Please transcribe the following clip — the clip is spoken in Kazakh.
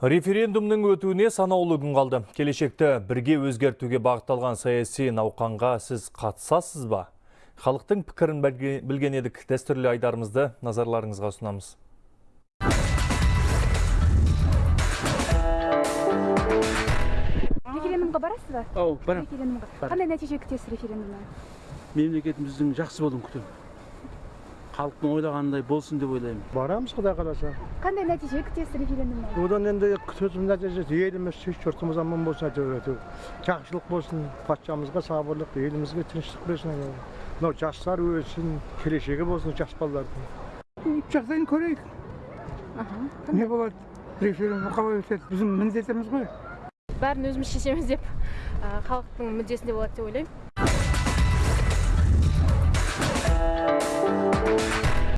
Референдумның өтуіне санаулы күн қалды. Келешекті бірге өзгертуге бағытталған саяси науқанға сіз қатысасыз ба? Халықтың пікірін білге- білген едік дәстүрлі айдарымызды назарларыңызға ұсынамыз. референдумға барасыз ба ау Барам. қандай нәтиже күтесіз референдумнан мемлекетіміздің жақсы болуын күтемін халықтың ойлағанындай болсын деп ойлаймын. Барамыз құдай қаласа. қандай нәтиже күтесіз референдумнан Одан енді күтетін нәтижесі еліміз тыныш жұртымыз аман болсын әйтеуір жақсылық болсын патшамызға сабырлық елімізге тыныштық берсін. Мынау жастар өссін келешегі болсын жас балалардың. Жағдайын көрейік. Не болады? Референдум қалай өтеді біздің міндетіміз ғой. Бәрін өзіміз шешеміз деп халықтың мүддесінде болады деп ойлаймын.